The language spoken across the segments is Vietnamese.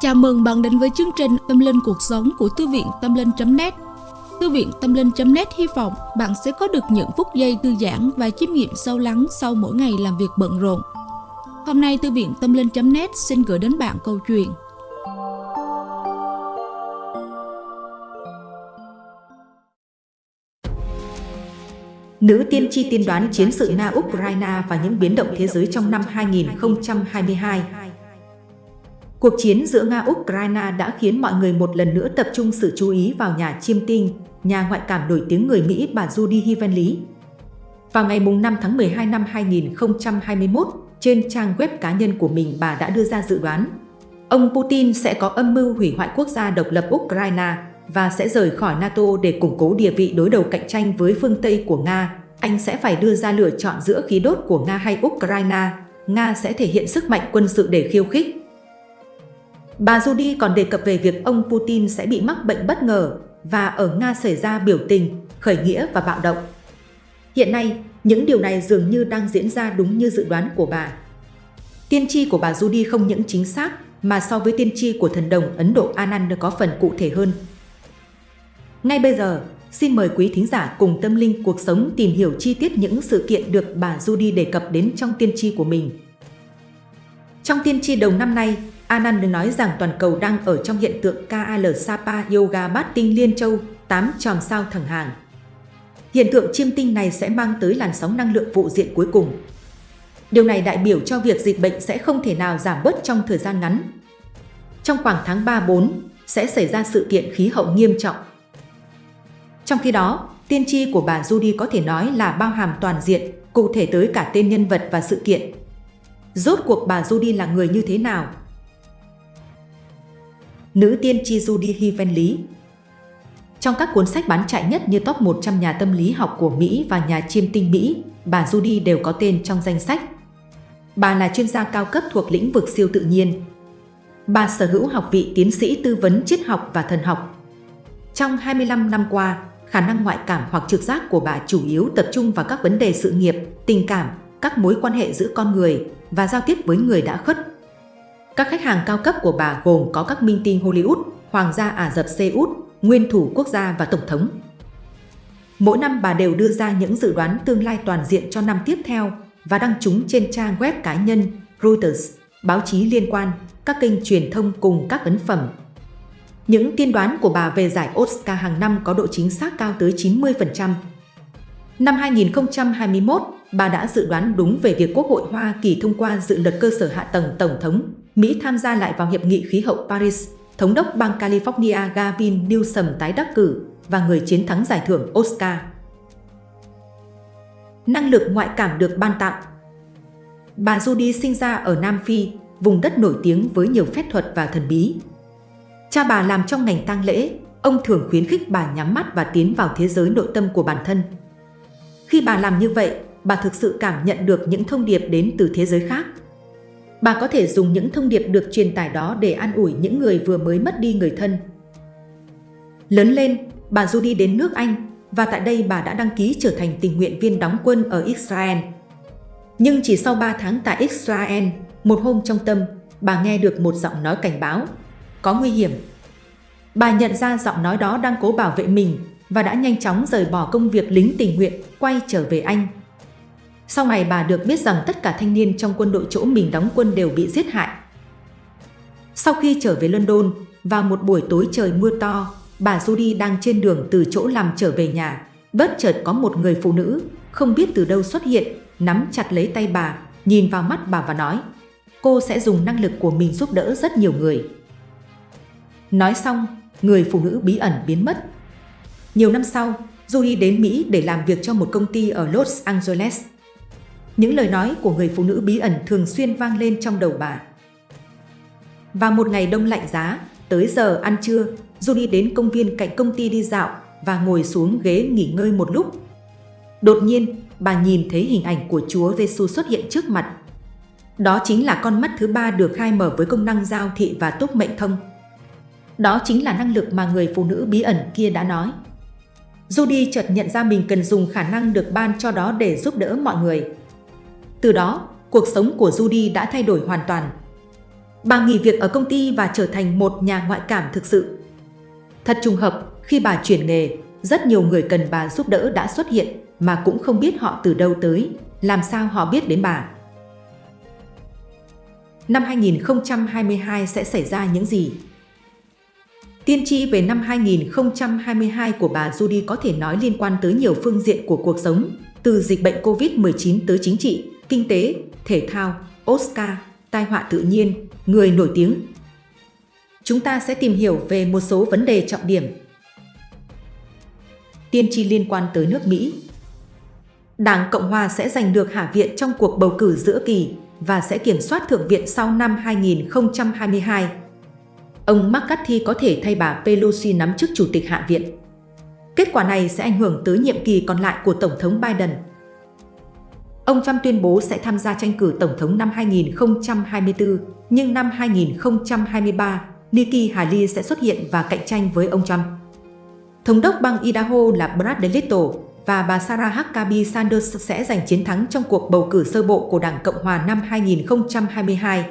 Chào mừng bạn đến với chương trình Tâm Linh Cuộc Sống của Thư viện Tâm Linh.net Thư viện Tâm Linh.net hy vọng bạn sẽ có được những phút giây thư giãn và chiêm nghiệm sâu lắng sau mỗi ngày làm việc bận rộn. Hôm nay Thư viện Tâm Linh.net xin gửi đến bạn câu chuyện. Nữ tiên tri tiên đoán chiến sự Nga-Ukraine và những biến động thế giới trong năm 2022 Cuộc chiến giữa Nga-Ukraine đã khiến mọi người một lần nữa tập trung sự chú ý vào nhà chiêm tinh, nhà ngoại cảm nổi tiếng người Mỹ bà Judy Hivenly. Vào ngày 5 tháng 12 năm 2021, trên trang web cá nhân của mình bà đã đưa ra dự đoán ông Putin sẽ có âm mưu hủy hoại quốc gia độc lập Ukraine và sẽ rời khỏi NATO để củng cố địa vị đối đầu cạnh tranh với phương Tây của Nga. Anh sẽ phải đưa ra lựa chọn giữa khí đốt của Nga hay Ukraine. Nga sẽ thể hiện sức mạnh quân sự để khiêu khích. Bà Judy còn đề cập về việc ông Putin sẽ bị mắc bệnh bất ngờ và ở Nga xảy ra biểu tình, khởi nghĩa và bạo động. Hiện nay, những điều này dường như đang diễn ra đúng như dự đoán của bà. Tiên tri của bà Judy không những chính xác mà so với tiên tri của thần đồng Ấn Độ Anand có phần cụ thể hơn. Ngay bây giờ, xin mời quý thính giả cùng tâm linh cuộc sống tìm hiểu chi tiết những sự kiện được bà Judy đề cập đến trong tiên tri của mình. Trong tiên tri đầu năm nay, Anand nói rằng toàn cầu đang ở trong hiện tượng KAL Sapa Yoga Bát Tinh Liên Châu, 8 tròm sao thẳng hàng. Hiện tượng chiêm tinh này sẽ mang tới làn sóng năng lượng vụ diện cuối cùng. Điều này đại biểu cho việc dịch bệnh sẽ không thể nào giảm bớt trong thời gian ngắn. Trong khoảng tháng 3-4 sẽ xảy ra sự kiện khí hậu nghiêm trọng. Trong khi đó, tiên tri của bà Judy có thể nói là bao hàm toàn diện, cụ thể tới cả tên nhân vật và sự kiện. Rốt cuộc bà Judy là người như thế nào? Nữ tiên tri Judy Hivenly Trong các cuốn sách bán chạy nhất như top 100 nhà tâm lý học của Mỹ và nhà chiêm tinh Mỹ, bà Judy đều có tên trong danh sách. Bà là chuyên gia cao cấp thuộc lĩnh vực siêu tự nhiên. Bà sở hữu học vị tiến sĩ tư vấn triết học và thần học. Trong 25 năm qua, khả năng ngoại cảm hoặc trực giác của bà chủ yếu tập trung vào các vấn đề sự nghiệp, tình cảm, các mối quan hệ giữa con người và giao tiếp với người đã khuất. Các khách hàng cao cấp của bà gồm có các minh tinh Hollywood, Hoàng gia Ả Rập Xê Út, nguyên thủ quốc gia và tổng thống. Mỗi năm bà đều đưa ra những dự đoán tương lai toàn diện cho năm tiếp theo và đăng chúng trên trang web cá nhân, Reuters, báo chí liên quan, các kênh truyền thông cùng các ấn phẩm. Những tiên đoán của bà về giải Oscar hàng năm có độ chính xác cao tới 90%. Năm 2021, bà đã dự đoán đúng về việc Quốc hội Hoa Kỳ thông qua dự luật cơ sở hạ tầng Tổng thống, Mỹ tham gia lại vào Hiệp nghị khí hậu Paris, Thống đốc bang California Gavin Newsom tái đắc cử và người chiến thắng giải thưởng Oscar. Năng lực ngoại cảm được ban tặng Bà Judy sinh ra ở Nam Phi, vùng đất nổi tiếng với nhiều phép thuật và thần bí. Cha bà làm trong ngành tang lễ, ông thường khuyến khích bà nhắm mắt và tiến vào thế giới nội tâm của bản thân. Khi bà làm như vậy, bà thực sự cảm nhận được những thông điệp đến từ thế giới khác. Bà có thể dùng những thông điệp được truyền tải đó để an ủi những người vừa mới mất đi người thân. Lớn lên, bà Judy đến nước Anh và tại đây bà đã đăng ký trở thành tình nguyện viên đóng quân ở Israel. Nhưng chỉ sau 3 tháng tại Israel, một hôm trong tâm, bà nghe được một giọng nói cảnh báo, có nguy hiểm. Bà nhận ra giọng nói đó đang cố bảo vệ mình và đã nhanh chóng rời bỏ công việc lính tình nguyện, quay trở về Anh. Sau này bà được biết rằng tất cả thanh niên trong quân đội chỗ mình đóng quân đều bị giết hại. Sau khi trở về London, vào một buổi tối trời mưa to, bà Judy đang trên đường từ chỗ làm trở về nhà. Bất chợt có một người phụ nữ, không biết từ đâu xuất hiện, nắm chặt lấy tay bà, nhìn vào mắt bà và nói cô sẽ dùng năng lực của mình giúp đỡ rất nhiều người. Nói xong, người phụ nữ bí ẩn biến mất. Nhiều năm sau, Judy đến Mỹ để làm việc cho một công ty ở Los Angeles. Những lời nói của người phụ nữ bí ẩn thường xuyên vang lên trong đầu bà. Vào một ngày đông lạnh giá, tới giờ ăn trưa, Judy đến công viên cạnh công ty đi dạo và ngồi xuống ghế nghỉ ngơi một lúc. Đột nhiên, bà nhìn thấy hình ảnh của Chúa Giêsu xuất hiện trước mặt. Đó chính là con mắt thứ ba được khai mở với công năng giao thị và túc mệnh thông. Đó chính là năng lực mà người phụ nữ bí ẩn kia đã nói. Judy chợt nhận ra mình cần dùng khả năng được ban cho đó để giúp đỡ mọi người. Từ đó, cuộc sống của Judy đã thay đổi hoàn toàn. Bà nghỉ việc ở công ty và trở thành một nhà ngoại cảm thực sự. Thật trùng hợp, khi bà chuyển nghề, rất nhiều người cần bà giúp đỡ đã xuất hiện mà cũng không biết họ từ đâu tới, làm sao họ biết đến bà. Năm 2022 sẽ xảy ra những gì? Tiên tri về năm 2022 của bà Judy có thể nói liên quan tới nhiều phương diện của cuộc sống, từ dịch bệnh COVID-19 tới chính trị, kinh tế, thể thao, Oscar, tai họa tự nhiên, người nổi tiếng. Chúng ta sẽ tìm hiểu về một số vấn đề trọng điểm. Tiên tri liên quan tới nước Mỹ Đảng Cộng Hòa sẽ giành được Hạ viện trong cuộc bầu cử giữa kỳ và sẽ kiểm soát Thượng viện sau năm 2022. Ông McCarthy có thể thay bà Pelosi nắm chức Chủ tịch Hạ viện. Kết quả này sẽ ảnh hưởng tới nhiệm kỳ còn lại của Tổng thống Biden. Ông Trump tuyên bố sẽ tham gia tranh cử Tổng thống năm 2024, nhưng năm 2023, Nikki Haley sẽ xuất hiện và cạnh tranh với ông Trump. Thống đốc bang Idaho là Brad DeLittle và bà Sarah Huckabee Sanders sẽ giành chiến thắng trong cuộc bầu cử sơ bộ của Đảng Cộng Hòa năm 2022.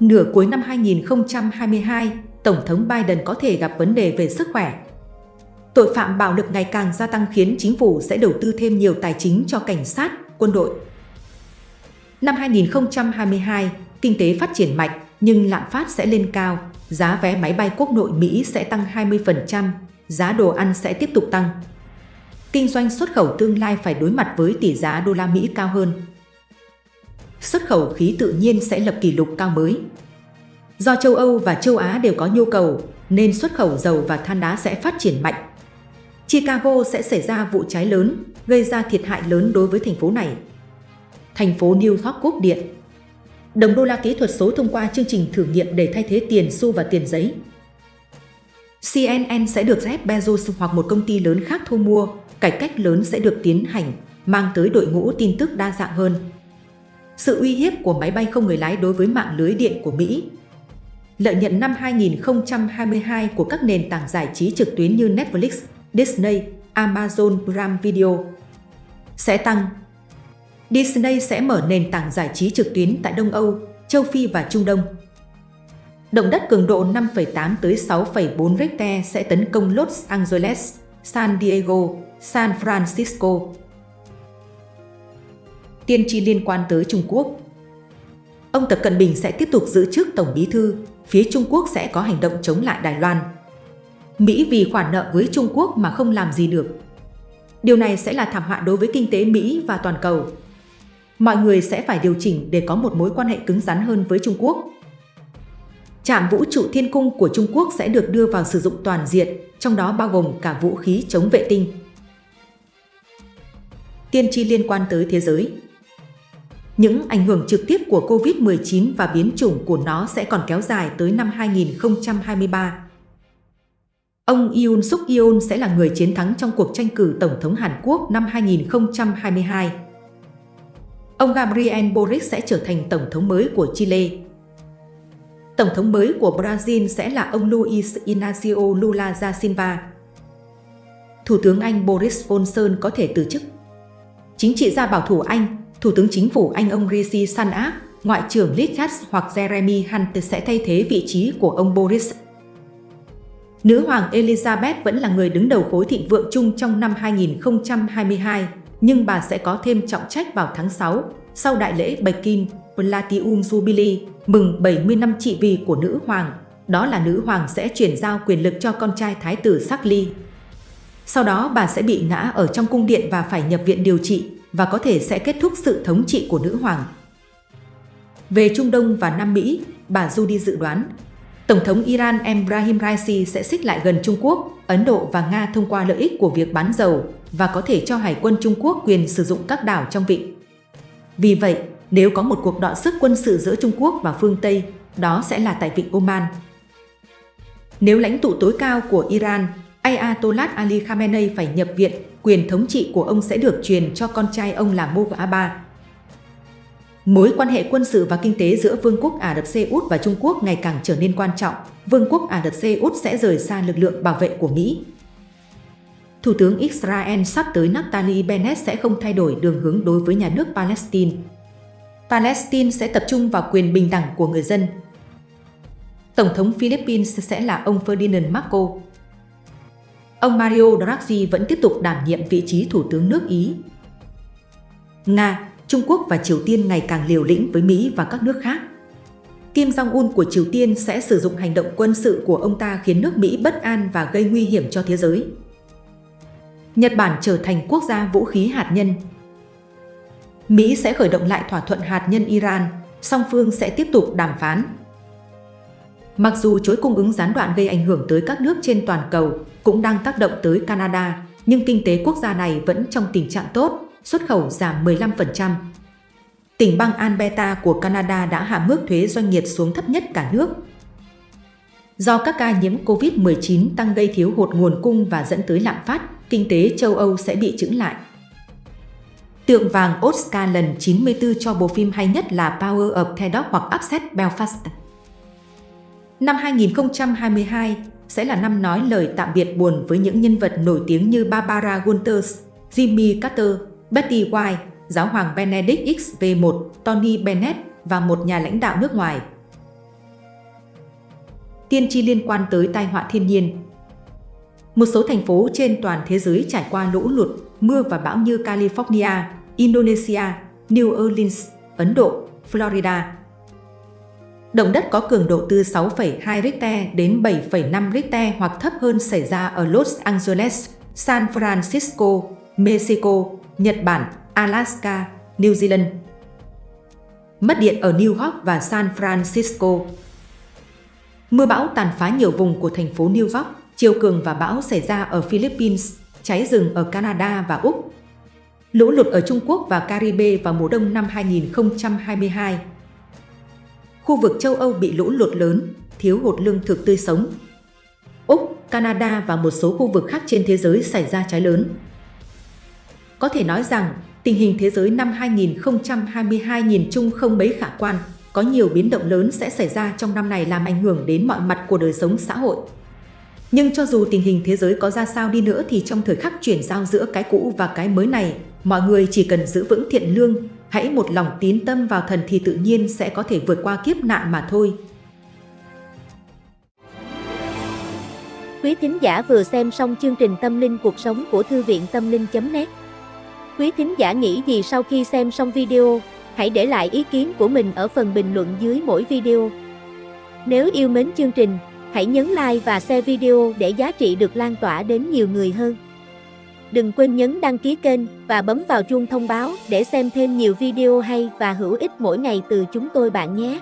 Nửa cuối năm 2022, Tổng thống Biden có thể gặp vấn đề về sức khỏe. Tội phạm bạo lực ngày càng gia tăng khiến chính phủ sẽ đầu tư thêm nhiều tài chính cho cảnh sát, quân đội. Năm 2022, kinh tế phát triển mạnh nhưng lạm phát sẽ lên cao, giá vé máy bay quốc nội Mỹ sẽ tăng 20%, giá đồ ăn sẽ tiếp tục tăng. Kinh doanh xuất khẩu tương lai phải đối mặt với tỷ giá đô la Mỹ cao hơn xuất khẩu khí tự nhiên sẽ lập kỷ lục cao mới. Do châu Âu và châu Á đều có nhu cầu, nên xuất khẩu dầu và than đá sẽ phát triển mạnh. Chicago sẽ xảy ra vụ cháy lớn, gây ra thiệt hại lớn đối với thành phố này. Thành phố New York cúp điện. Đồng đô la kỹ thuật số thông qua chương trình thử nghiệm để thay thế tiền xu và tiền giấy. CNN sẽ được Jeff Bezos hoặc một công ty lớn khác thu mua, cải cách lớn sẽ được tiến hành, mang tới đội ngũ tin tức đa dạng hơn sự uy hiếp của máy bay không người lái đối với mạng lưới điện của Mỹ. Lợi nhuận năm 2022 của các nền tảng giải trí trực tuyến như Netflix, Disney, Amazon Prime Video sẽ tăng. Disney sẽ mở nền tảng giải trí trực tuyến tại Đông Âu, châu Phi và Trung Đông. Động đất cường độ 5,8 tới 6,4 Richter sẽ tấn công Los Angeles, San Diego, San Francisco, tiên tri liên quan tới Trung Quốc. Ông Tập Cận Bình sẽ tiếp tục giữ chức Tổng Bí Thư, phía Trung Quốc sẽ có hành động chống lại Đài Loan. Mỹ vì khoản nợ với Trung Quốc mà không làm gì được. Điều này sẽ là thảm họa đối với kinh tế Mỹ và toàn cầu. Mọi người sẽ phải điều chỉnh để có một mối quan hệ cứng rắn hơn với Trung Quốc. Trạm vũ trụ thiên cung của Trung Quốc sẽ được đưa vào sử dụng toàn diện, trong đó bao gồm cả vũ khí chống vệ tinh. Tiên tri liên quan tới thế giới những ảnh hưởng trực tiếp của COVID-19 và biến chủng của nó sẽ còn kéo dài tới năm 2023. Ông Yoon suk yeol sẽ là người chiến thắng trong cuộc tranh cử Tổng thống Hàn Quốc năm 2022. Ông Gabriel Boric sẽ trở thành Tổng thống mới của Chile. Tổng thống mới của Brazil sẽ là ông Luiz Inácio Lula da Silva. Thủ tướng Anh Boris Johnson có thể từ chức. Chính trị gia bảo thủ Anh Thủ tướng Chính phủ Anh ông Rishi Sunak, Ngoại trưởng Liz Truss hoặc Jeremy Hunt sẽ thay thế vị trí của ông Boris. Nữ hoàng Elizabeth vẫn là người đứng đầu khối thịnh vượng chung trong năm 2022, nhưng bà sẽ có thêm trọng trách vào tháng 6, sau đại lễ Bạch kim Platinum Jubilee, mừng 70 năm trị vì của nữ hoàng. Đó là nữ hoàng sẽ chuyển giao quyền lực cho con trai thái tử Charles. Sau đó bà sẽ bị ngã ở trong cung điện và phải nhập viện điều trị, và có thể sẽ kết thúc sự thống trị của nữ hoàng. Về Trung Đông và Nam Mỹ, bà Judy dự đoán Tổng thống Iran Ebrahim Raisi sẽ xích lại gần Trung Quốc, Ấn Độ và Nga thông qua lợi ích của việc bán dầu và có thể cho Hải quân Trung Quốc quyền sử dụng các đảo trong vịnh. Vì vậy, nếu có một cuộc đọ sức quân sự giữa Trung Quốc và phương Tây, đó sẽ là tại vịnh Oman. Nếu lãnh tụ tối cao của Iran, Ayatollah Ali Khamenei phải nhập viện quyền thống trị của ông sẽ được truyền cho con trai ông là Mubarak. Mối quan hệ quân sự và kinh tế giữa Vương quốc Ả Rập Xê Út và Trung Quốc ngày càng trở nên quan trọng. Vương quốc Ả Rập Xê Út sẽ rời xa lực lượng bảo vệ của Mỹ. Thủ tướng Israel sắp tới Naftali Bennett sẽ không thay đổi đường hướng đối với nhà nước Palestine. Palestine sẽ tập trung vào quyền bình đẳng của người dân. Tổng thống Philippines sẽ là ông Ferdinand Marcos. Ông Mario Draghi vẫn tiếp tục đảm nhiệm vị trí Thủ tướng nước Ý. Nga, Trung Quốc và Triều Tiên ngày càng liều lĩnh với Mỹ và các nước khác. Kim Jong-un của Triều Tiên sẽ sử dụng hành động quân sự của ông ta khiến nước Mỹ bất an và gây nguy hiểm cho thế giới. Nhật Bản trở thành quốc gia vũ khí hạt nhân. Mỹ sẽ khởi động lại thỏa thuận hạt nhân Iran, song phương sẽ tiếp tục đàm phán. Mặc dù chuỗi cung ứng gián đoạn gây ảnh hưởng tới các nước trên toàn cầu, cũng đang tác động tới Canada, nhưng kinh tế quốc gia này vẫn trong tình trạng tốt, xuất khẩu giảm 15%. Tỉnh bang Alberta của Canada đã hạ mức thuế doanh nghiệp xuống thấp nhất cả nước. Do các ca nhiễm COVID-19 tăng gây thiếu hụt nguồn cung và dẫn tới lạm phát, kinh tế châu Âu sẽ bị chững lại. Tượng vàng Oscar lần 94 cho bộ phim hay nhất là Power of the Dog hoặc Upset Belfast. Năm 2022 sẽ là năm nói lời tạm biệt buồn với những nhân vật nổi tiếng như Barbara Walters, Jimmy Carter, Betty White, giáo hoàng Benedict XV, Tony Bennett và một nhà lãnh đạo nước ngoài. Tiên tri liên quan tới tai họa thiên nhiên Một số thành phố trên toàn thế giới trải qua lũ lụt, mưa và bão như California, Indonesia, New Orleans, Ấn Độ, Florida. Động đất có cường độ từ 6,2 Richter đến 7,5 Richter hoặc thấp hơn xảy ra ở Los Angeles, San Francisco, Mexico, Nhật Bản, Alaska, New Zealand. Mất điện ở New York và San Francisco. Mưa bão tàn phá nhiều vùng của thành phố New York, chiều cường và bão xảy ra ở Philippines, cháy rừng ở Canada và Úc. Lũ lụt ở Trung Quốc và Caribe vào mùa đông năm 2022. Khu vực châu Âu bị lũ lụt lớn, thiếu hụt lương thực tươi sống. Úc, Canada và một số khu vực khác trên thế giới xảy ra cháy lớn. Có thể nói rằng, tình hình thế giới năm 2022 nhìn chung không mấy khả quan, có nhiều biến động lớn sẽ xảy ra trong năm này làm ảnh hưởng đến mọi mặt của đời sống xã hội. Nhưng cho dù tình hình thế giới có ra sao đi nữa thì trong thời khắc chuyển giao giữa cái cũ và cái mới này, mọi người chỉ cần giữ vững thiện lương, hãy một lòng tín tâm vào thần thì tự nhiên sẽ có thể vượt qua kiếp nạn mà thôi. Quý thính giả vừa xem xong chương trình Tâm linh cuộc sống của Thư viện Tâm linh.net Quý thính giả nghĩ gì sau khi xem xong video? Hãy để lại ý kiến của mình ở phần bình luận dưới mỗi video. Nếu yêu mến chương trình, hãy nhấn like và share video để giá trị được lan tỏa đến nhiều người hơn. Đừng quên nhấn đăng ký kênh và bấm vào chuông thông báo để xem thêm nhiều video hay và hữu ích mỗi ngày từ chúng tôi bạn nhé.